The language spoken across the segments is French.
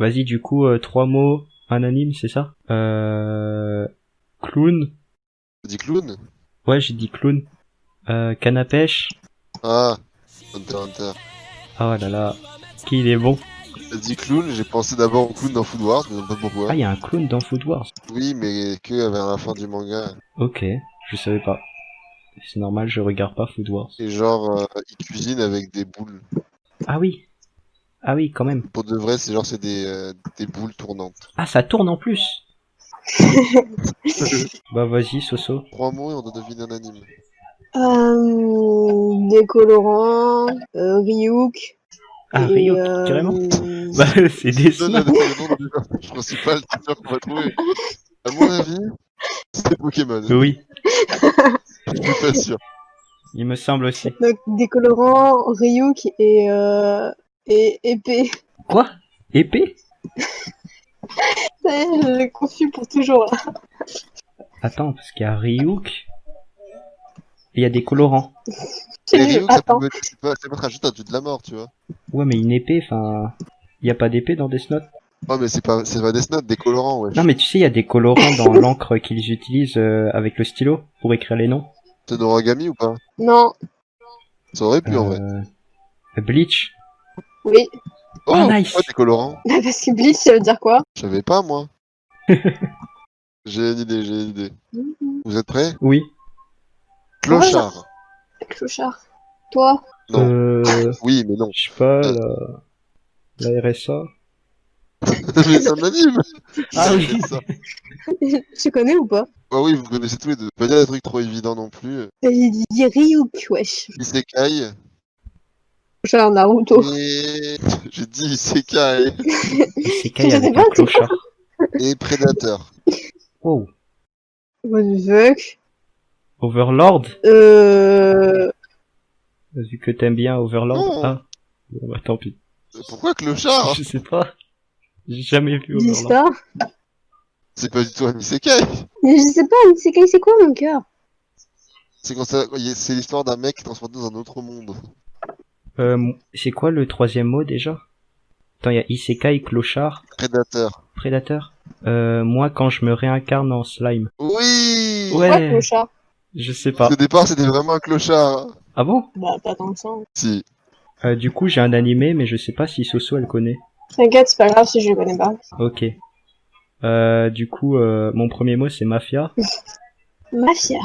Vas-y, du coup, euh, trois mots, un anime, c'est ça? Euh... Clown. T'as dit clown? Ouais, j'ai dit clown. Euh, canne à pêche. Ah, Hunter Hunter. Oh là là, qui il est bon? T'as dit clown, j'ai pensé d'abord au clown dans Food Wars, mais je sais pas pourquoi. Ah, il y a un clown dans Food Wars. Oui, mais que vers la fin du manga. Ok, je savais pas. C'est normal, je regarde pas Food Wars. Et genre, euh, il cuisine avec des boules. Ah oui. Ah oui, quand même. Pour de vrai, c'est genre, c'est des, euh, des boules tournantes. Ah, ça tourne en plus. bah vas-y, Soso. Trois mots et on doit deviner un anime. Euh, des colorants, euh, Ryuk. Ah, et, Ryuk, euh, carrément. Bah, c'est des Donne le nom du principal, sûr qu'on va trouver. À mon avis, c'est Pokémon. Oui, Je suis pas sûr. il me semble aussi. Donc, des colorants, Ryuk et, euh, et épée. Quoi? Épée? Ça y est, je l'ai confus pour toujours là. Attends, parce qu'il y a Ryuk. Et il y a des colorants. Et Ryuk, ça Attends. peut mettre, c'est pas, ça peut mettre un juste un dieu de la mort, tu vois. Ouais, mais une épée, enfin... Il y a pas d'épée dans Death Note? Oh, mais c'est pas, c'est pas Death Note, des colorants, ouais. Non, mais tu sais, il y a des colorants dans l'encre qu'ils utilisent euh, avec le stylo pour écrire les noms. C'est Noragami ou pas? Non, Ça aurait pu, en vrai. Euh, Bleach. Oui. Oh, Ah, nice. pourquoi des colorants Parce que Bleach, ça veut dire quoi Je savais pas, moi. j'ai une idée, j'ai une idée. Vous êtes prêts? Oui. Clochard. Clochard. Toi? Non. Euh... Oui, mais non. Je sais pas, la... la RSA. mais c'est un anime Ah oui. Ça. Tu connais ou pas? Ah oui, vous connaissez tous les deux. Pas dire des trucs trop évidents non plus. Il dit Ryuk, wesh. Isekai. Genre Naruto. Et... J'ai dit Isekai. C'est Kai Je avec un clochard. Et Predator. Wow. What the fuck Overlord Euh... Vu que t'aimes bien Overlord. Ah. Bon, bah tant pis. Pourquoi Clochard Je sais pas. J'ai jamais vu Overlord. C'est pas du tout un Isekai. Mais je sais pas, c'est quoi, c'est quoi mon cœur? C'est quand ça... c'est l'histoire d'un mec qui est transporté dans un autre monde. Euh, c'est quoi le troisième mot déjà? Attends, il y a Isekai, clochard, Predator. prédateur? Euh, moi quand je me réincarne en slime. Oui Ouais. Quoi, clochard? Je sais pas. Au départ, c'était vraiment un clochard. Ah bon? Bah, pas tant que ça. Si. euh, Du coup, j'ai un animé, mais je sais pas si Soso elle connaît. T'inquiète, c'est pas grave si je le connais pas. Ok. Euh, du coup, euh, mon premier mot c'est mafia. Mafia.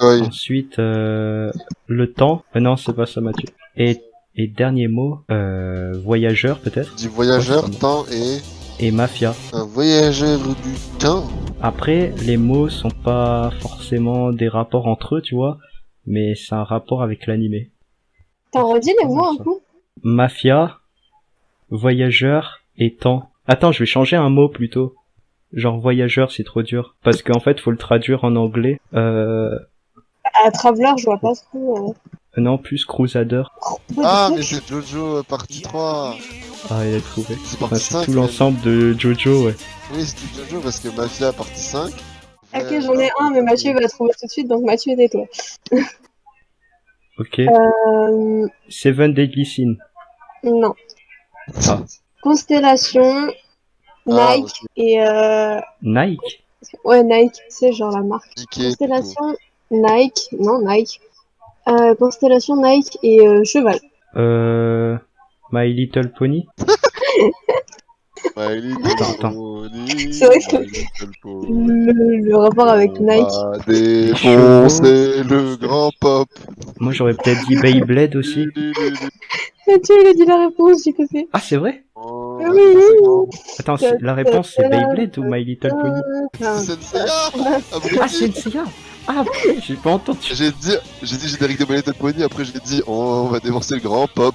Ensuite, euh, le temps. Euh, non, c'est pas ça, Mathieu. Et, et dernier mot, euh, voyageur peut-être. Du voyageur, temps et... Et mafia. Un voyageur du temps. Après, les mots sont pas forcément des rapports entre eux, tu vois, mais c'est un rapport avec l'animé. T'en redis les mots un coup Mafia, voyageur et temps. Attends, je vais changer un mot plutôt. Genre voyageur, c'est trop dur. Parce qu'en fait, faut le traduire en anglais. Euh, À Traveler, je vois pas trop. Non, plus crusader. Euh... Ah, mais c'est Jojo euh, partie 3. Ah, il a trouvé. C'est Enfin, partie c'est 5. tout l'ensemble de Jojo, ouais. Oui, c'était Jojo parce que Mafia partie 5. Ok, j'en ai un, mais Mathieu va trouver tout de suite, donc Mathieu, tais-toi. Ok. Euh... Seven Deadly Sin. Non. Ah. Constellation, Ah, Nike et euh... Nike Ouais, Nike, c'est genre la marque. Constellation, Nike, non, Nike. Euh, Constellation, Nike et euh, Cheval. Euh... My Little Pony My little Attends, attends. pony, C'est vrai que-. Le, le rapport avec On Nike. va défoncer le grand pop. Moi, j'aurais peut-être dit Beyblade aussi. Mathieu, il a dit la réponse du côté. Ah, c'est vrai Oh, Ah oui. Attends, c'est- la réponse c'est Beyblade ou My Little Pony Ah, C'est Senseiya. Ah, c'est Seiya Ah, putain, j'ai pas entendu. J'ai dit, j'ai dit générique de Pony, après j'ai dit oh, on va défoncer le grand pop.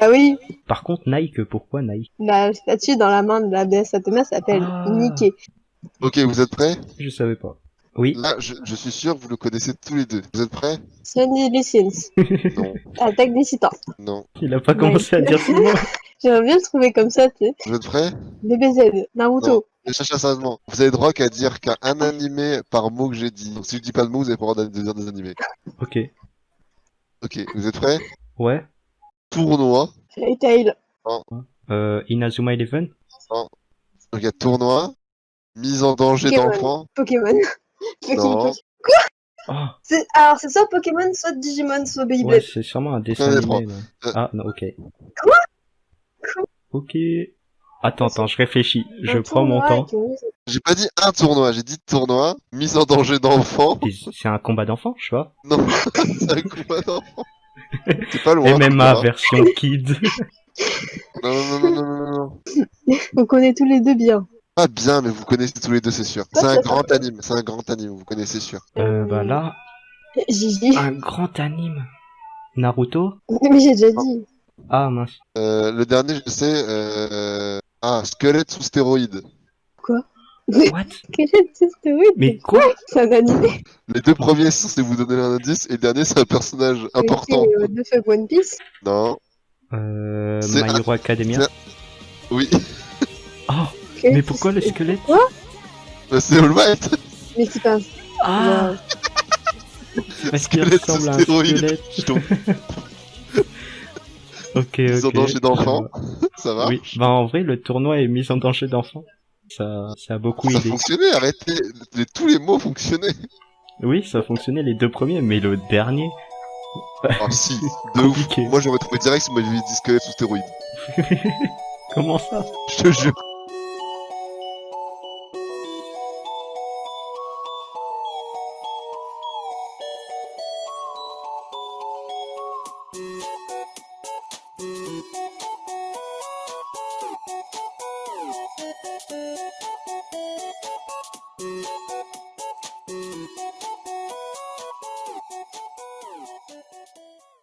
bah oui. Par contre, Nike, pourquoi Nike? La statue dans la main de la déesse Athéna s'appelle Ah. Nike. Ok, vous êtes prêts? Je savais pas. Oui. Là, je, je suis sûr vous le connaissez tous les deux. Vous êtes prêts? Sunny Listens. Non, Attaque des titans. non. Il a pas commencé à dire ce mot. J'aimerais bien le trouver comme ça, tu sais. Vous êtes prêts? DBZ, Naruto. Cherchez sérieusement. Vous avez droit qu'à dire qu'un un animé par mot que j'ai dit. Donc si je dis pas de mots, vous avez pas le droit de dire des animés. Ok. Ok, vous êtes prêts? Ouais. Tournoi. Fairy Tail. Euh, Inazuma Eleven? Donc il y a tournoi, mise en danger d'enfant. Pokémon. Non. Pokémon. Oh, C'est- Alors, c'est soit Pokémon, soit Digimon, soit Beyblade. ouais, c'est sûrement un dessin animé. là. Euh. Ah, non, ok. Quoi? Ok. Attends, attends, je réfléchis. Je Un prends mon temps. J'ai pas dit un tournoi, j'ai dit tournoi, mise en danger d'enfant. C'est un combat d'enfants, je vois. Non, c'est un combat d'enfant. C'est pas loin. MMA version kid. Non, non, non, non, non, non. On connaît tous les deux bien. Pas bien, mais vous connaissez tous les deux, c'est sûr. C'est un grand anime, c'est un grand anime, vous connaissez sûr. Euh, bah là, Gigi. un grand anime. Naruto? Mais j'ai déjà dit. Ah mince. Euh, le dernier, je sais, euh... ah, squelette sous stéroïde. What Quel est ce stéroïde Mais quoi C'est un animé. Les deux premiers, c'est vous donner un indice, et le dernier, c'est un personnage important. C'est, euh, de fuck One Piece? Non, Euh, C'est My un- Hero Academia c'est- oui, Oh, mais pourquoi le squelette? Bah, c'est All Might. Mais c'est pas un. Ah Parce qu'il Squelette ressemble à un sous stéroïde. squelette. Ok, Mise en ok. danger d'enfant. Euh, Ça va Oui, bah en vrai, le tournoi est mis en danger d'enfant. Ça, ça a beaucoup Ça aidé. fonctionnait, arrêtez. Les- tous les mots fonctionnaient. Oui, ça fonctionnait les deux premiers, mais le dernier, Ah si, de ouf. Moi j'aurais trouvé direct si vous m'aviez dit squelette sous stéroïde. comment ça? Je te jure.